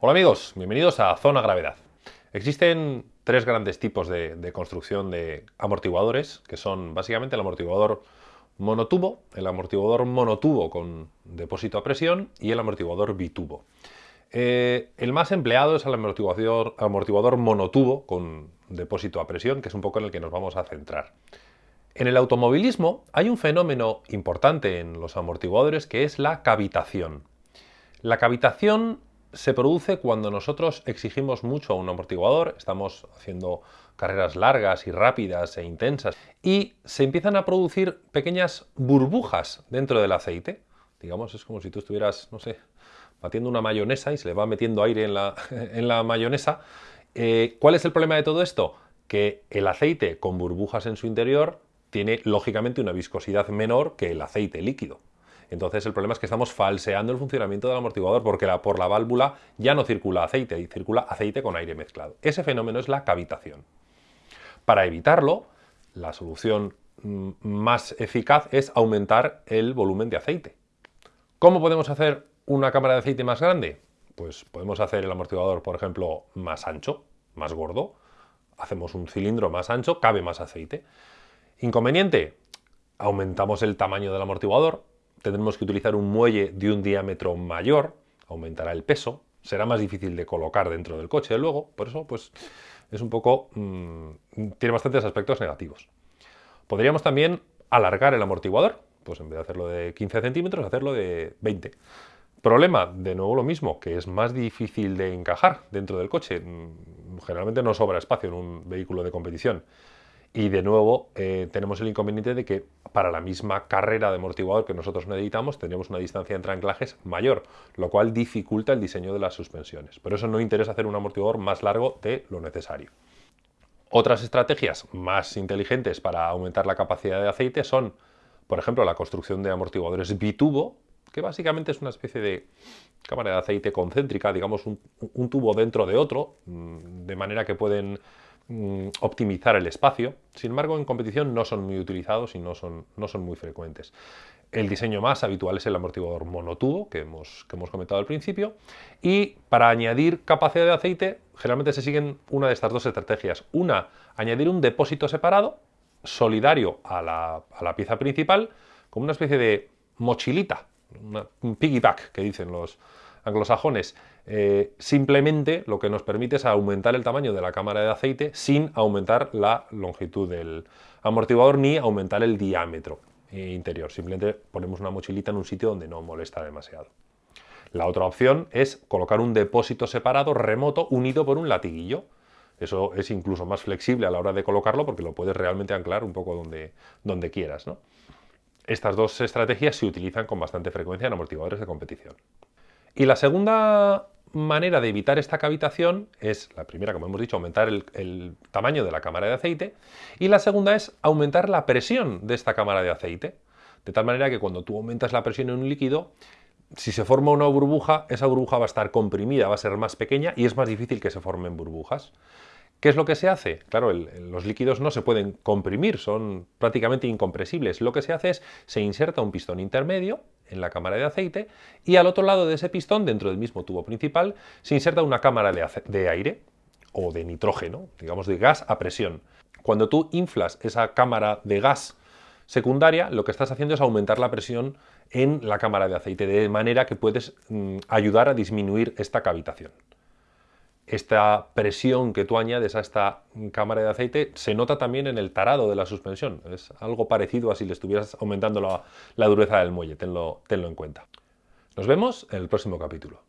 Hola amigos, bienvenidos a Zona Gravedad. Existen tres grandes tipos de, construcción de amortiguadores, que son básicamente el amortiguador monotubo, el amortiguador monotubo con depósito a presión y el amortiguador bitubo. Eh, el más empleado es el amortiguador, amortiguador monotubo con depósito a presión, que es un poco en el que nos vamos a centrar. En el automovilismo hay un fenómeno importante en los amortiguadores que es la cavitación. La cavitación se produce cuando nosotros exigimos mucho a un amortiguador, estamos haciendo carreras largas y rápidas e intensas, y se empiezan a producir pequeñas burbujas dentro del aceite. Digamos, es como si tú estuvieras, no sé, batiendo una mayonesa y se le va metiendo aire en la, en la mayonesa. Eh, ¿Cuál es el problema de todo esto? Que el aceite con burbujas en su interior tiene lógicamente una viscosidad menor que el aceite líquido. Entonces el problema es que estamos falseando el funcionamiento del amortiguador porque por la válvula ya no circula aceite y circula aceite con aire mezclado. Ese fenómeno es la cavitación. Para evitarlo, la solución mm, más eficaz es aumentar el volumen de aceite. ¿Cómo podemos hacer una cámara de aceite más grande? Pues podemos hacer el amortiguador, por ejemplo, más ancho, más gordo. Hacemos un cilindro más ancho, cabe más aceite. Inconveniente, aumentamos el tamaño del amortiguador, tendremos que utilizar un muelle de un diámetro mayor, aumentará el peso, será más difícil de colocar dentro del coche luego, por eso pues es un poco... Mmm, tiene bastantes aspectos negativos. Podríamos también alargar el amortiguador, pues en vez de hacerlo de 15 centímetros, hacerlo de 20. Problema, de nuevo lo mismo, que es más difícil de encajar dentro del coche. Mm, generalmente no sobra espacio en un vehículo de competición. Y de nuevo eh, tenemos el inconveniente de que para la misma carrera de amortiguador que nosotros necesitamos tendremos una distancia entre anclajes mayor, lo cual dificulta el diseño de las suspensiones. Por eso no interesa hacer un amortiguador más largo de lo necesario. Otras estrategias más inteligentes para aumentar la capacidad de aceite son, por ejemplo, la construcción de amortiguadores bitubo, que básicamente es una especie de cámara de aceite concéntrica, digamos un, un tubo dentro de otro, mm, de manera que pueden Mm, optimizar el espacio. Sin embargo, en competición no son muy utilizados y no son, no son muy frecuentes. El diseño más habitual es el amortiguador monotubo, que hemos, que hemos comentado al principio. Y para añadir capacidad de aceite, generalmente se siguen una de estas dos estrategias. Una, añadir un depósito separado, solidario a la, a la pieza principal, como una especie de mochilita, un piggyback que dicen los, anglosajones, eh, simplemente lo que nos permite es aumentar el tamaño de la cámara de aceite sin aumentar la longitud del amortiguador ni aumentar el diámetro interior. Simplemente ponemos una mochilita en un sitio donde no molesta demasiado. La otra opción es colocar un depósito separado remoto unido por un latiguillo. Eso es incluso más flexible a la hora de colocarlo porque lo puedes realmente anclar un poco donde, donde quieras. Estas dos estrategias se utilizan con bastante frecuencia en amortiguadores de competición. Y la segunda manera de evitar esta cavitación es, la primera, como hemos dicho, aumentar el, tamaño de la cámara de aceite, y la segunda es aumentar la presión de esta cámara de aceite, de tal manera que cuando tú aumentas la presión en un líquido, si se forma una burbuja, esa burbuja va a estar comprimida, va a ser más pequeña y es más difícil que se formen burbujas. ¿Qué es lo que se hace? Claro, los líquidos no se pueden comprimir, son prácticamente incompresibles. Lo que se hace es, se inserta un pistón intermedio en la cámara de aceite y al otro lado de ese pistón, dentro del mismo tubo principal, se inserta una cámara de, aire o de nitrógeno, digamos de gas a presión. Cuando tú inflas esa cámara de gas secundaria, lo que estás haciendo es aumentar la presión en la cámara de aceite, de manera que puedes mm, ayudar a disminuir esta cavitación esta presión que tú añades a esta cámara de aceite se nota también en el tarado de la suspensión. Es algo parecido a si le estuvieras aumentando la, dureza del muelle, tenlo en cuenta. Nos vemos en el próximo capítulo.